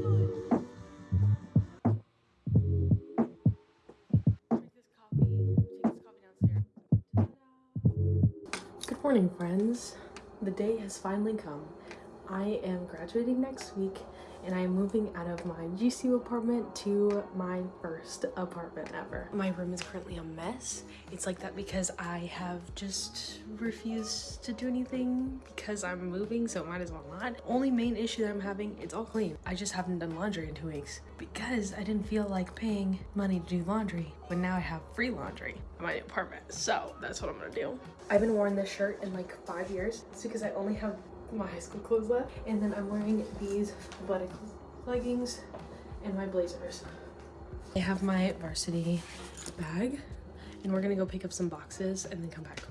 Good morning, friends. The day has finally come. I am graduating next week and I am moving out of my GCU apartment to my first apartment ever. My room is currently a mess. It's like that because I have just refused to do anything because I'm moving, so might as well not. Only main issue that I'm having, it's all clean. I just haven't done laundry in two weeks because I didn't feel like paying money to do laundry but now I have free laundry in my apartment. So that's what I'm gonna do. I've been wearing this shirt in like five years. It's because I only have my high school clothes left. And then I'm wearing these athletic leggings and my blazers. I have my varsity bag and we're gonna go pick up some boxes and then come back.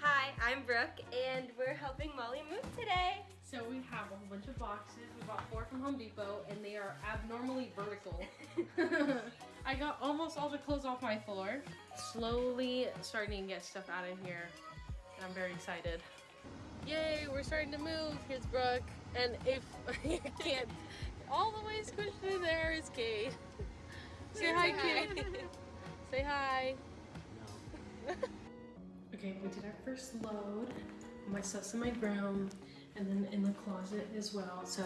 Hi, I'm Brooke, and we're helping Molly move today. So we have a whole bunch of boxes. We bought four from Home Depot and they are abnormally vertical. I got almost all the clothes off my floor. Slowly starting to get stuff out of here I'm very excited. Yay, we're starting to move. Here's Brooke. And if you can't, all the way squished in there is Kate. Say hi, Kate. Say hi. okay, we did our first load. My stuff's in my room and then in the closet as well. So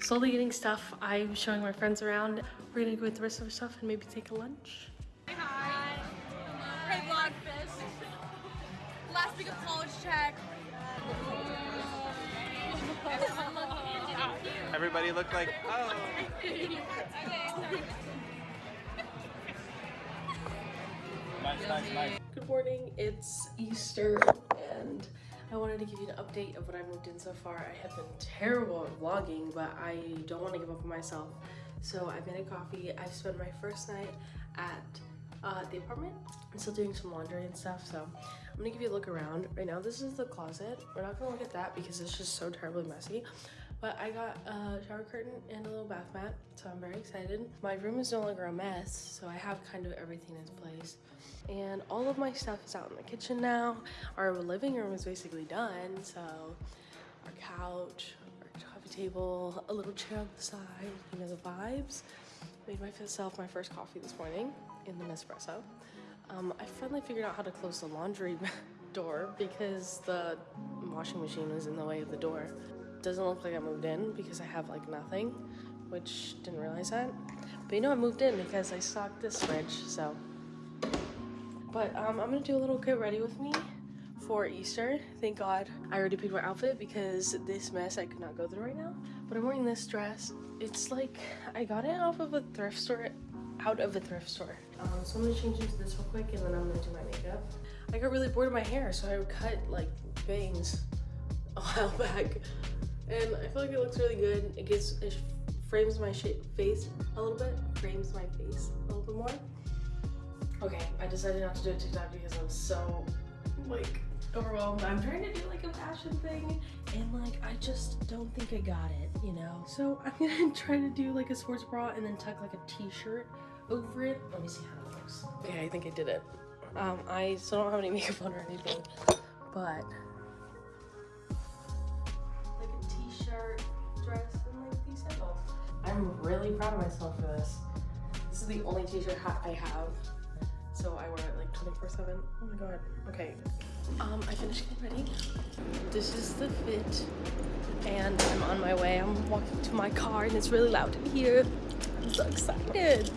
slowly getting stuff. I'm showing my friends around. We're gonna go with the rest of our stuff and maybe take a lunch. Hi. Hey, Vlogfest. Last week of college check. Everybody looked like, oh. Good morning, it's Easter and I wanted to give you an update of what I've moved in so far. I have been terrible at vlogging, but I don't want to give up on myself. So I made a coffee. I spent my first night at uh, the apartment. I'm still doing some laundry and stuff, so I'm gonna give you a look around. Right now, this is the closet. We're not gonna look at that because it's just so terribly messy. But I got a shower curtain and a little bath mat, so I'm very excited. My room is no longer a mess, so I have kind of everything in place. And all of my stuff is out in the kitchen now. Our living room is basically done, so our couch, our coffee table, a little chair on the side, you know, the vibes. Made myself my first coffee this morning in the Nespresso. Um, I finally figured out how to close the laundry door because the washing machine was in the way of the door. Doesn't look like I moved in because I have like nothing, which didn't realize that. But you know I moved in because I stocked this fridge, so. But um, I'm gonna do a little get ready with me for Easter. Thank God I already picked my outfit because this mess I could not go through right now. But I'm wearing this dress. It's like, I got it off of a thrift store, out of a thrift store. Um, so I'm gonna change into this real quick and then I'm gonna do my makeup. I got really bored of my hair, so I cut like bangs a while back. And I feel like it looks really good. It gets, it frames my face a little bit, frames my face a little bit more. Okay, I decided not to do a TikTok because I'm so like overwhelmed. I'm trying to do like a fashion thing and like I just don't think I got it, you know? So I'm gonna try to do like a sports bra and then tuck like a t-shirt over it. Let me see how it looks. Okay, I think I did it. Um, I still don't have any makeup on or anything, but like a t-shirt, dress, and like these sandals. I'm really proud of myself for this. This is the only t-shirt I have so I wear it like 24 7 oh my god okay um i finished getting ready this is the fit and i'm on my way i'm walking to my car and it's really loud in here i'm so excited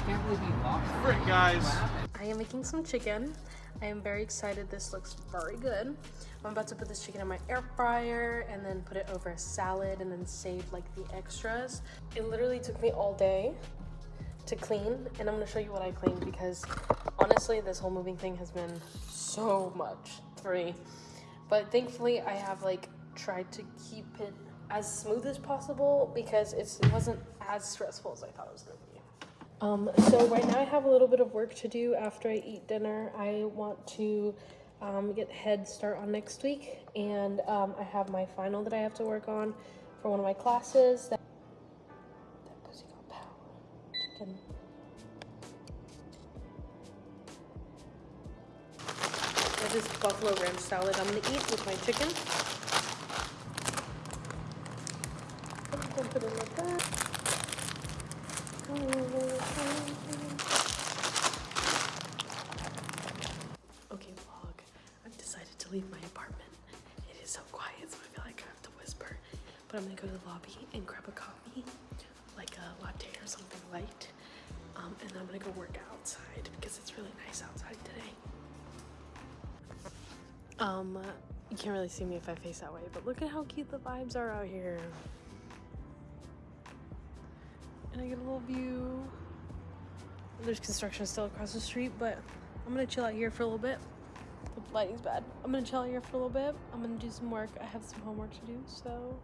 I can't believe you lost. Frick, guys. I am making some chicken. I am very excited. This looks very good. I'm about to put this chicken in my air fryer and then put it over a salad and then save like the extras. It literally took me all day to clean and I'm gonna show you what I cleaned because honestly this whole moving thing has been so much for me. But thankfully I have like tried to keep it as smooth as possible because it wasn't as stressful as I thought it was gonna be. Um, so right now I have a little bit of work to do after I eat dinner. I want to um, get head start on next week, and um, I have my final that I have to work on for one of my classes. That, that pussy got power. Chicken. This buffalo ranch salad I'm gonna eat with my chicken. But I'm gonna go to the lobby and grab a coffee, like a latte or something light. Um, and then I'm gonna go work outside because it's really nice outside today. Um, you can't really see me if I face that way, but look at how cute the vibes are out here. And I get a little view. There's construction still across the street, but I'm gonna chill out here for a little bit. The lighting's bad. I'm gonna chill out here for a little bit. I'm gonna do some work. I have some homework to do, so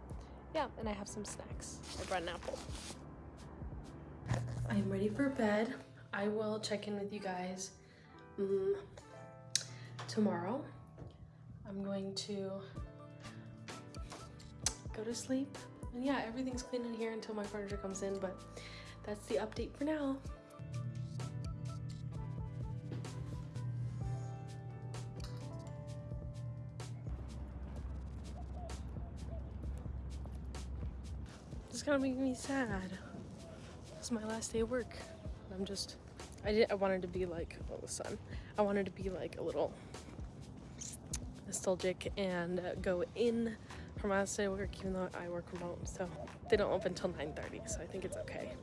yeah, and I have some snacks. I brought an apple. I'm ready for bed. I will check in with you guys mm, tomorrow. I'm going to go to sleep. And yeah, everything's clean in here until my furniture comes in, but that's the update for now. It's gonna make me sad. It's my last day of work. I'm just, I did, I wanted to be like, oh, the sun. I wanted to be like a little nostalgic and uh, go in for my last day of work, even though I work remote. So they don't open till 9:30, so I think it's okay.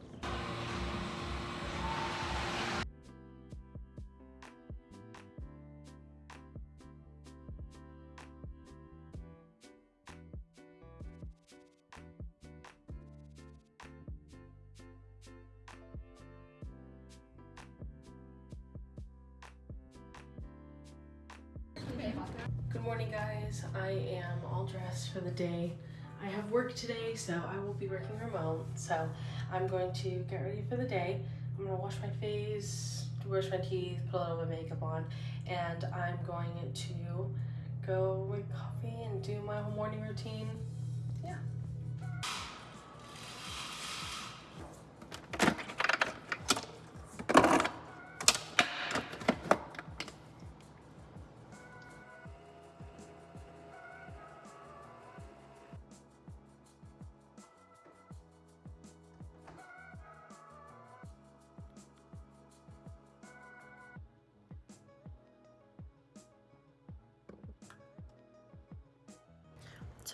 All dressed for the day. I have work today, so I will be working remote. So I'm going to get ready for the day. I'm gonna wash my face, brush my teeth, put a little bit of makeup on, and I'm going to go make coffee and do my whole morning routine. Yeah.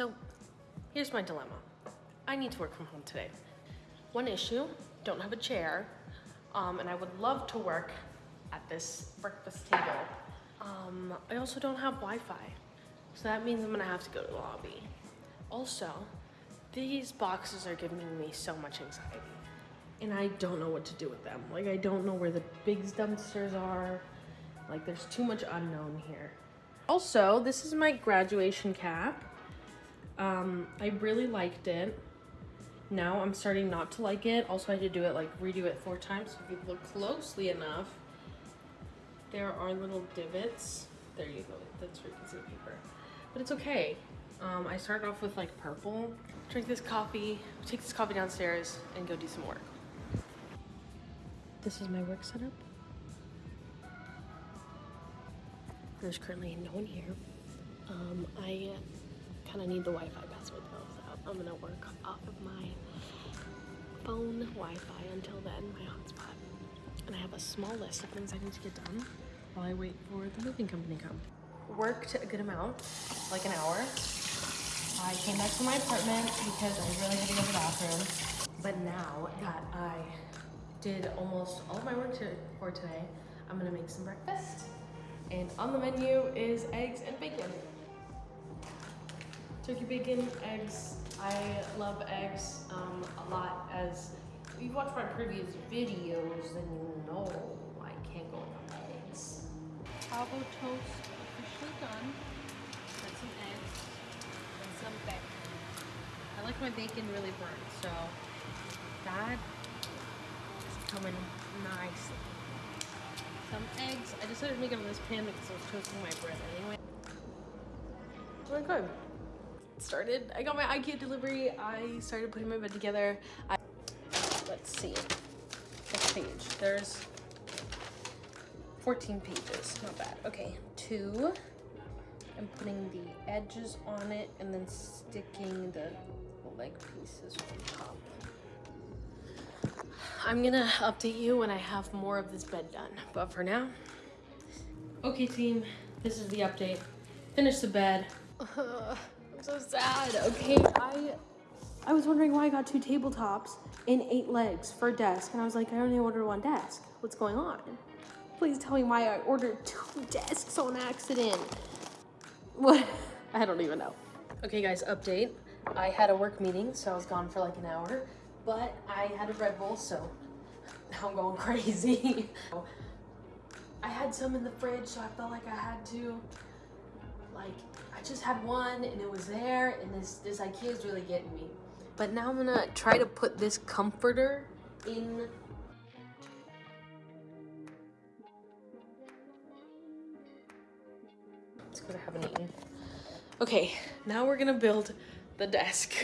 So here's my dilemma. I need to work from home today. One issue, don't have a chair, um, and I would love to work at this breakfast table. Um, I also don't have Wi-Fi, so that means I'm gonna have to go to the lobby. Also, these boxes are giving me so much anxiety, and I don't know what to do with them. Like, I don't know where the big dumpsters are. Like, there's too much unknown here. Also, this is my graduation cap. Um, I really liked it. Now I'm starting not to like it. Also, I had to do it like redo it four times. So if you look closely enough, there are little divots. There you go. That's where you can see the paper. But it's okay. Um, I started off with like purple. Drink this coffee, take this coffee downstairs, and go do some work. This is my work setup. There's currently no one here. Um, I kind of need the Wi-Fi password though, so I'm gonna work off of my phone Wi-Fi until then, my hotspot. And I have a small list of things I need to get done while I wait for the moving company to come. Worked a good amount, like an hour. I came back to my apartment because I really had to go to the bathroom. But now that I did almost all of my work to, for today, I'm gonna make some breakfast. And on the menu is eggs and bacon. Turkey bacon, eggs. I love eggs um, a lot. As if you've watched my previous videos, then you know I can't go without eggs. Avo toast officially done. Got some eggs and some bacon. I like my bacon really burnt, so that is coming nicely. some eggs. I decided to make it on this pan because I was toasting my bread anyway. My god. Started. I got my IKEA delivery. I started putting my bed together. I, let's see. Next page. There's 14 pages. Not bad. Okay. Two. I'm putting the edges on it and then sticking the leg pieces on top. I'm gonna update you when I have more of this bed done. But for now, okay team, this is the update. Finished the bed. I'm so sad. Okay, I I was wondering why I got two tabletops and eight legs for a desk, and I was like, I only ordered one desk. What's going on? Please tell me why I ordered two desks on accident. What? I don't even know. Okay, guys, update. I had a work meeting, so I was gone for like an hour, but I had a Red Bull, so now I'm going crazy. I had some in the fridge, so I felt like I had to. Like, I just had one and it was there, and this, this IKEA is really getting me. But now I'm gonna try to put this comforter in It's good I haven't eaten. Okay, now we're gonna build the desk.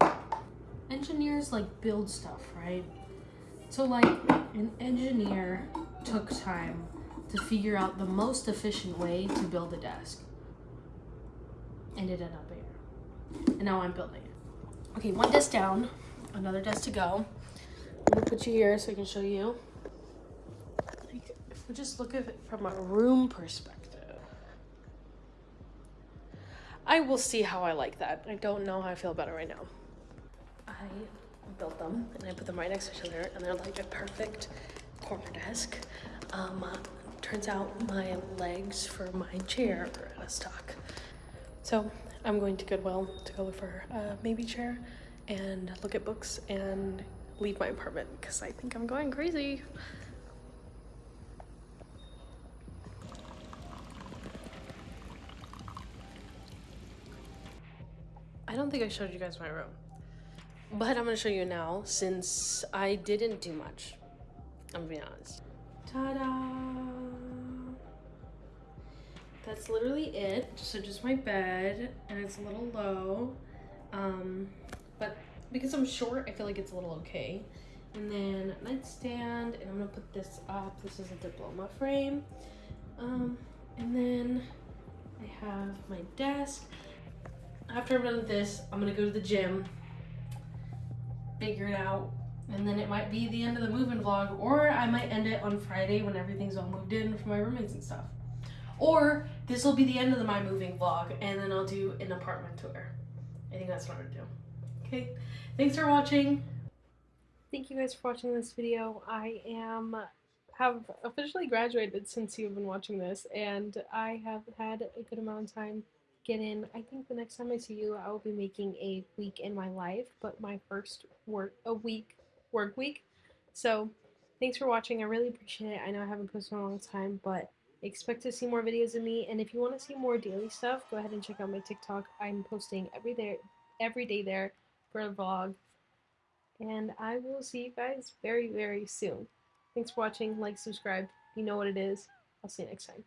Engineers like build stuff, right? So like an engineer took time to figure out the most efficient way to build a desk. And it ended up here. And now I'm building it. Okay, one desk down, another desk to go. I'm gonna put you here so I can show you. Like, if we just look at it from a room perspective. I will see how I like that. I don't know how I feel about it right now. I built them and I put them right next to each other and they're like a perfect corner desk. Um, turns out my legs for my chair are out of stock. So I'm going to Goodwill to go look for a maybe chair and look at books and leave my apartment because I think I'm going crazy. I don't think I showed you guys my room. But I'm gonna show you now since I didn't do much. I'm gonna be honest. Ta-da! That's literally it. So just my bed and it's a little low. Um, but because I'm short, I feel like it's a little okay. And then nightstand, and I'm gonna put this up. This is a diploma frame. Um, and then I have my desk. After I'm done with this, I'm gonna go to the gym, figure it out, and then it might be the end of the moving vlog, or I might end it on Friday when everything's all moved in for my roommates and stuff. Or this will be the end of the my moving vlog, and then I'll do an apartment tour. I think that's what I'm gonna do. Okay, thanks for watching. Thank you guys for watching this video. I am have officially graduated since you've been watching this, and I have had a good amount of time get in. I think the next time I see you, I will be making a week in my life, but my first work a week work week. So thanks for watching. I really appreciate it. I know I haven't posted in a long time, but expect to see more videos of me. And if you want to see more daily stuff, go ahead and check out my TikTok. I'm posting every day, every day there for a vlog. And I will see you guys very, very soon. Thanks for watching. Like, subscribe. You know what it is. I'll see you next time.